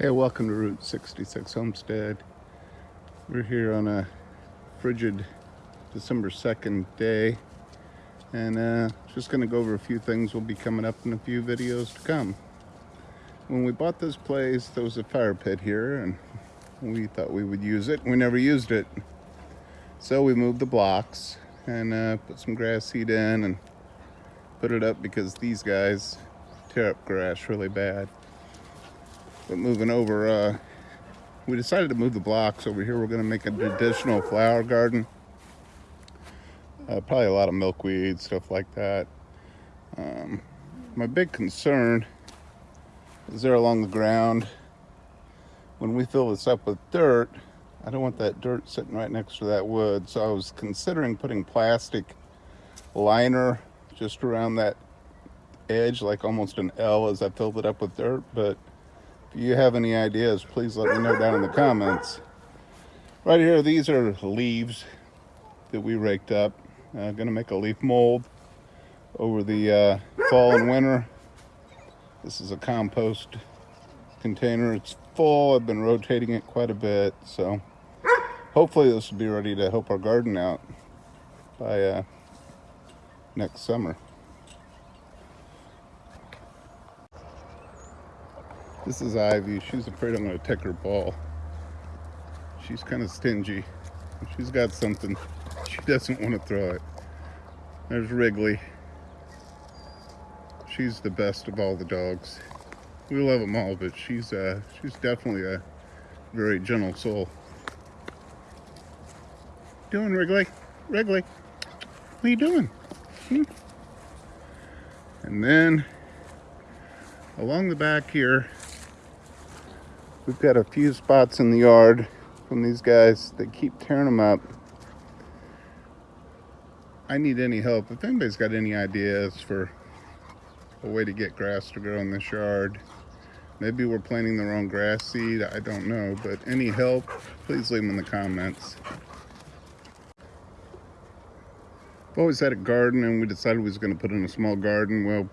Hey, welcome to Route 66 Homestead. We're here on a frigid December 2nd day and uh, just going to go over a few things will be coming up in a few videos to come. When we bought this place, there was a fire pit here and we thought we would use it. We never used it. So we moved the blocks and uh, put some grass seed in and put it up because these guys tear up grass really bad. But moving over, uh, we decided to move the blocks over here. We're going to make an additional flower garden. Uh, probably a lot of milkweed, stuff like that. Um, my big concern is there along the ground. When we fill this up with dirt, I don't want that dirt sitting right next to that wood. So I was considering putting plastic liner just around that edge, like almost an L as I filled it up with dirt. But if you have any ideas, please let me know down in the comments. Right here, these are leaves that we raked up. Uh, gonna make a leaf mold over the uh, fall and winter. This is a compost container. It's full. I've been rotating it quite a bit. So hopefully this will be ready to help our garden out by uh, next summer. This is Ivy. She's afraid I'm going to take her ball. She's kind of stingy. She's got something. She doesn't want to throw it. There's Wrigley. She's the best of all the dogs. We love them all, but she's uh, she's definitely a very gentle soul. Doing Wrigley? Wrigley, what are you doing? Hmm? And then along the back here, We've got a few spots in the yard from these guys that keep tearing them up. I need any help. If anybody's got any ideas for a way to get grass to grow in this yard, maybe we're planting the wrong grass seed, I don't know, but any help, please leave them in the comments. I've always had a garden and we decided we was going to put in a small garden. Well,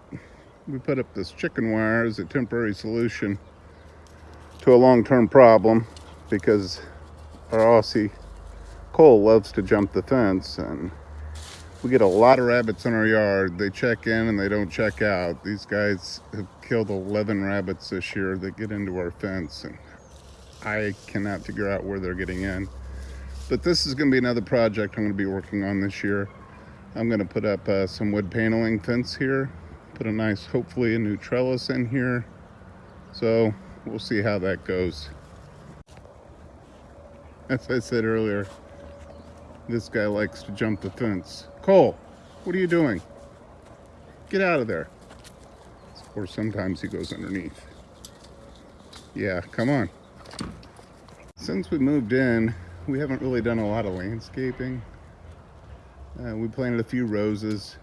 we put up this chicken wire as a temporary solution to a long-term problem because our Aussie Cole loves to jump the fence and we get a lot of rabbits in our yard. They check in and they don't check out. These guys have killed 11 rabbits this year that get into our fence and I cannot figure out where they're getting in. But this is going to be another project I'm going to be working on this year. I'm going to put up uh, some wood paneling fence here, put a nice, hopefully a new trellis in here. So we'll see how that goes. As I said earlier, this guy likes to jump the fence. Cole, what are you doing? Get out of there. Or sometimes he goes underneath. Yeah, come on. Since we moved in, we haven't really done a lot of landscaping. Uh, we planted a few roses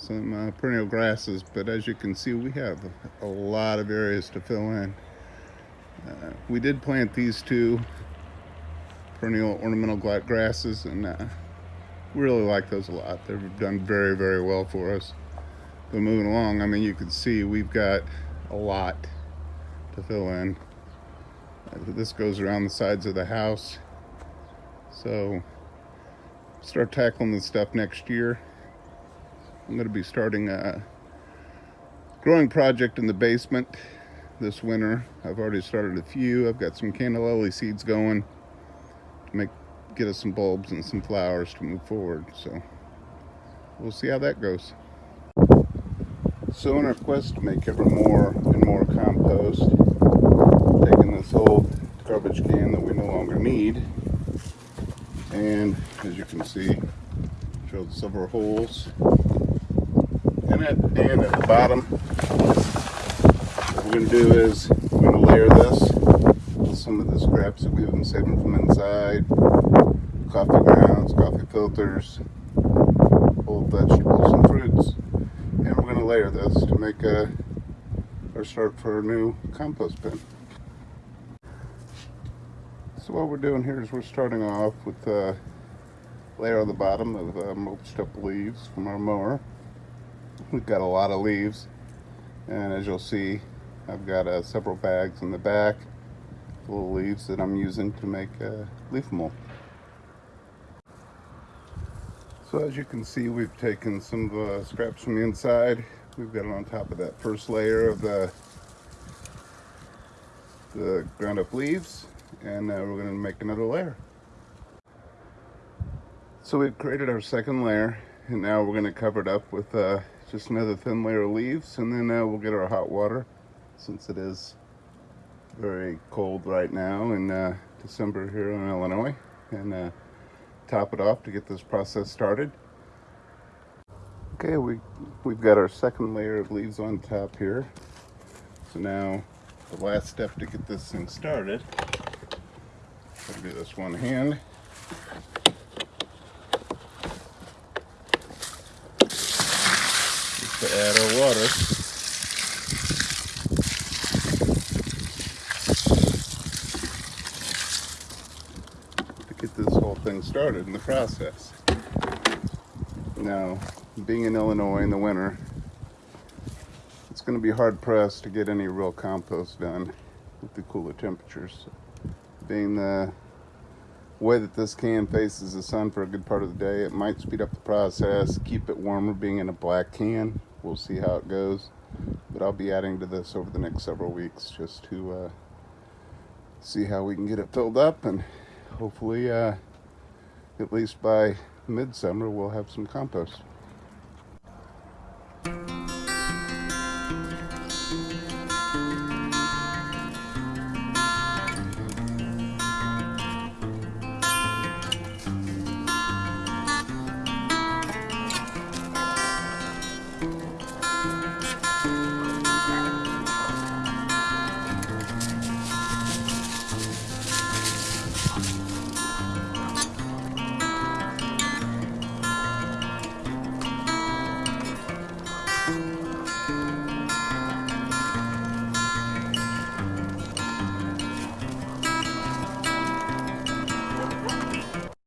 some uh, perennial grasses, but as you can see, we have a lot of areas to fill in. Uh, we did plant these two perennial ornamental grasses, and uh, we really like those a lot. They've done very, very well for us. But moving along, I mean, you can see we've got a lot to fill in. Uh, this goes around the sides of the house. So start tackling this stuff next year. I'm going to be starting a growing project in the basement this winter. I've already started a few. I've got some canna lily seeds going to make get us some bulbs and some flowers to move forward. So we'll see how that goes. So in our quest to make ever more and more compost, taking this old garbage can that we no longer need, and as you can see, drilled several holes in it and at the bottom what we're going to do is we're going to layer this with some of the scraps that we've been saving from inside coffee grounds coffee filters old vegetables and fruits and we're going to layer this to make a our start for a new compost bin. So what we're doing here is we're starting off with a layer on the bottom of uh, mulched up leaves from our mower We've got a lot of leaves and as you'll see I've got uh, several bags in the back of leaves that I'm using to make uh, leaf mold. So as you can see, we've taken some scraps from the inside. We've got it on top of that first layer of the, the ground up leaves. And uh, we're gonna make another layer. So we've created our second layer and now we're gonna cover it up with uh, just another thin layer of leaves and then uh, we'll get our hot water since it is very cold right now in uh, December here in Illinois and uh, top it off to get this process started. Okay, we, we've got our second layer of leaves on top here. So now the last step to get this thing started, I'll do this one hand. To add our water. To get this whole thing started in the process. Now, being in Illinois in the winter, it's going to be hard pressed to get any real compost done with the cooler temperatures. Being the way that this can faces the sun for a good part of the day, it might speed up the process, keep it warmer being in a black can. We'll see how it goes. But I'll be adding to this over the next several weeks just to uh, see how we can get it filled up and hopefully uh, at least by midsummer we'll have some compost.